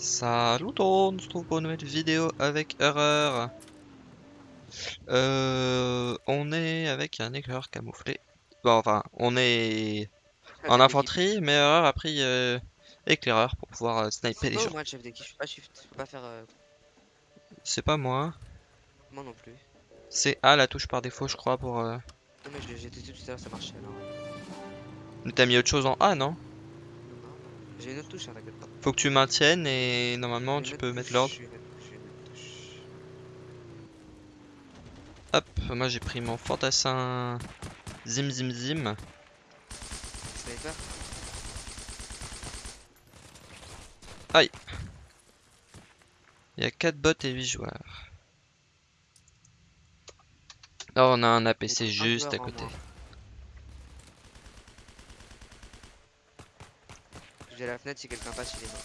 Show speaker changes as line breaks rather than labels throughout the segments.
Salut tout le monde, on se retrouve pour une nouvelle vidéo avec Erreur. Euh, on est avec un éclaireur camouflé. Bon, enfin, on est en infanterie, mais Erreur a pris euh, éclaireur pour pouvoir euh, sniper les
C'est pas
gens.
moi le chef d'équipe, je suis pas shift, je peux pas faire euh,
C'est pas moi,
moi non plus.
c'est A la touche par défaut, je crois, pour... euh,
Non mais testé tout à l'heure, ça marchait alors.
Mais T'as mis autre chose en A, Non,
J'ai une autre touche, hein, t'inquiète pas.
Faut que tu maintiennes et normalement tu peux mettre l'ordre. Hop, moi j'ai pris mon fantassin Zim Zim Zim.
Sniper
Il y a 4 bots et 8 joueurs. Là on a un APC juste à côté.
La fenêtre si quelqu'un passe, il est mort.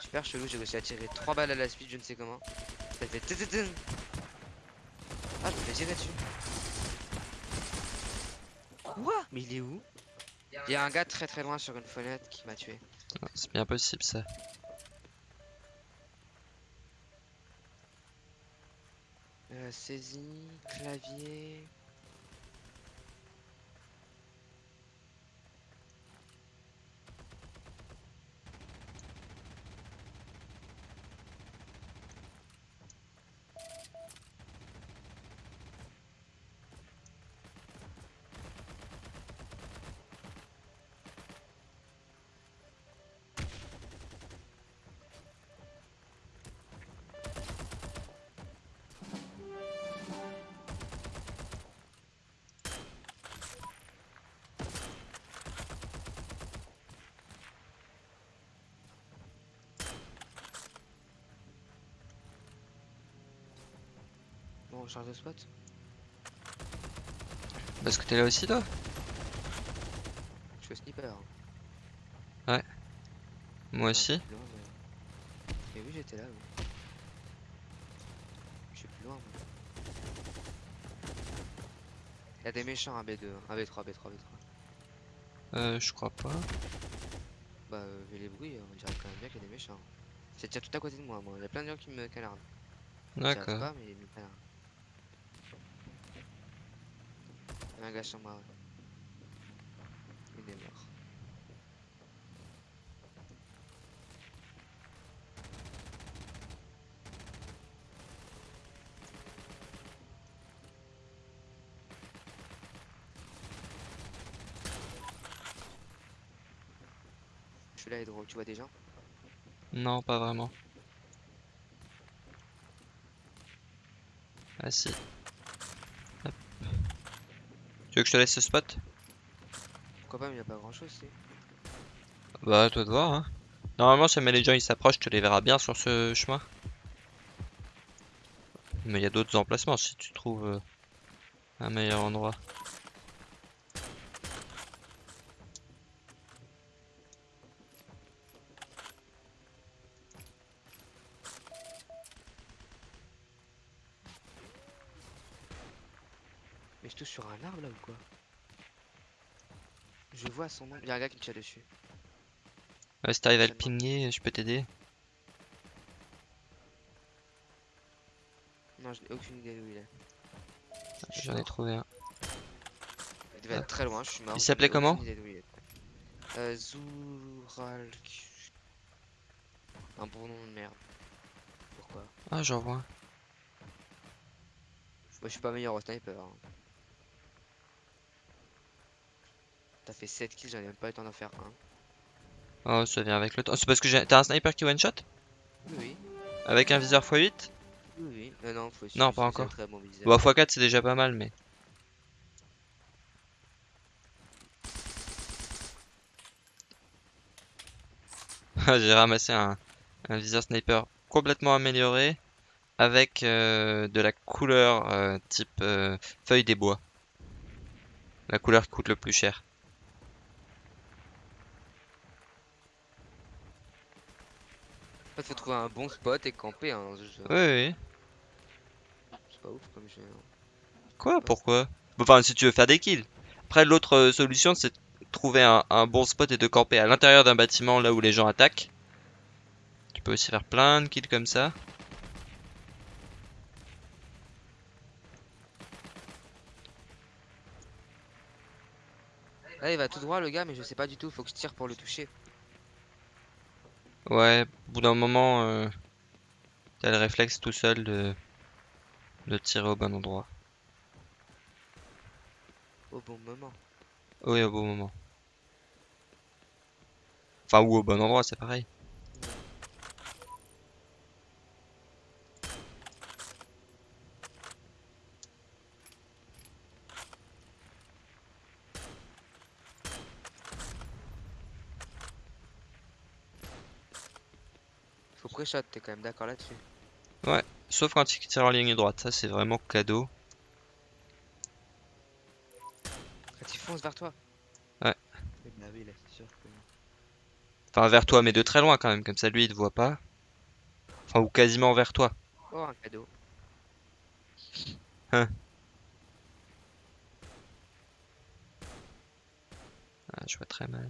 Super chelou, j'ai réussi à tirer 3 balles à la speed, je ne sais comment. Ça fait. Ah, je me fais tirer dessus. Quoi? Mais il est où? Il y a un gars très très loin sur une fenêtre qui m'a tué.
Ah, C'est bien possible ça.
Euh, saisie, clavier. Change de spot.
Parce que t'es là aussi toi
Je suis au sniper.
Moi aussi.
Plus loin de- Et oui, j'étais là. Oui. Je suis plus loin. moi. Il y a des méchants, un B2, un B3, B3, B3.
Euh, je crois pas.
Bah, euh, vu les bruits, on dirait quand même bien qu'il y a des méchants. C'est déjà tout à côté de moi, moi. Il y a plein de gens qui me canardent.
D'accord.
pas, mais ils me canardent. Moi, ouais. Il est mort. Je suis là, Hydro, tu vois des gens
Non, pas vraiment. Ah si. Tu veux que je te laisse ce spot?
Pourquoi pas, mais il n'y a pas grand chose, c'est.
Bah, à toi de voir, hein. Normalement, si jamais les gens ils s'approchent, tu les verras bien sur ce chemin. Mais il y a d'autres emplacements si tu trouves euh, un meilleur endroit.
Mais je touche sur un arbre là ou quoi? Je vois son nom. Il y a un gars qui me tire dessus.
Ouais, si t'arrives à le pinguer, je peux t'aider.
Non, je n'ai aucune idée d'où il est. Suis
J'en ai trouvé un.
Il devait être très loin, je suis mort.
Il s'appelait comment?
Euh, Zouralk. Un bon nom de merde. Pourquoi?
Ah, j'en vois.
Moi je suis pas meilleur au sniper. hein. T'as fait 7 kills, j'en ai même pas eu le temps d'en faire un.
Oh, ça vient avec le temps. C'est parce que j'ai- t'as un sniper qui one shot
Oui.
Avec un viseur x8
Oui, oui. Euh, non, faut
Non,
faut
pas encore.
Très bon viseur.
Bon, x4 c'est déjà pas mal, mais. Ah, J'ai ramassé un, un viseur sniper complètement amélioré avec euh, de la couleur euh, type euh, feuille des bois. La couleur qui coûte le plus cher.
En fait, faut trouver un bon spot et camper. Hein, dans ce jeu.
Oui, oui.
C'est pas ouf comme jeu. hein.
Quoi Pourquoi? Enfin, si tu veux faire des kills. Après, l'autre euh, solution, c'est de trouver un, un bon spot et de camper à l'intérieur d'un bâtiment là où les gens attaquent. Tu peux aussi faire plein de kills comme ça.
Là, il va tout droit, le gars, mais je sais pas du tout. Faut que je tire pour le toucher.
Ouais, au bout d'un moment, euh, t'as le réflexe tout seul de, de tirer au bon endroit.
Au bon moment.
Oui, au bon moment. Enfin, ou au bon endroit, c'est pareil.
Pré-shot, t'es quand même d'accord là-dessus.
Sauf quand il tire en ligne droite, ça c'est vraiment cadeau.
Quand il fonce vers toi.
Ouais.
Bah oui, là, c'est sûr que.
Enfin, vers toi, mais de très loin quand même, comme ça lui il te voit pas. Enfin, ou quasiment vers toi.
Oh, un cadeau.
Ah, je vois très mal.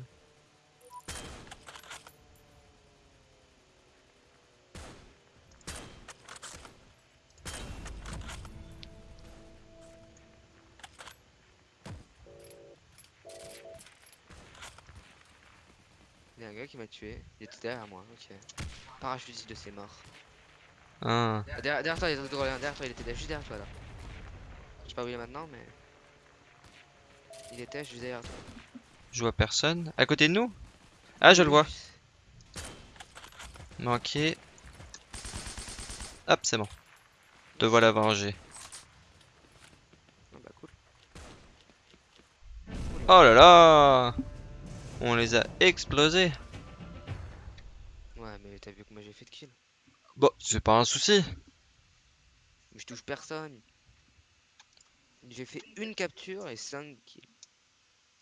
Y a un gars qui m'a tué. Il était derrière moi, ok. Parachutiste de ses morts.
Ah,
Ah, derrière, derrière toi, il était derrière toi, il était juste derrière toi là. Je sais pas où il est maintenant, mais. Il était juste derrière toi.
je vois personne. À côté de nous? Ah, je le vois. Manqué. Hop, c'est bon. Te voilà vengé.
Ah bah cool.
Oh là là On les a explosés.
Ouais, mais t'as vu que moi j'ai fait de kill.
Bon, c'est pas un souci.
Mais je touche personne. J'ai fait une capture et 5 kills.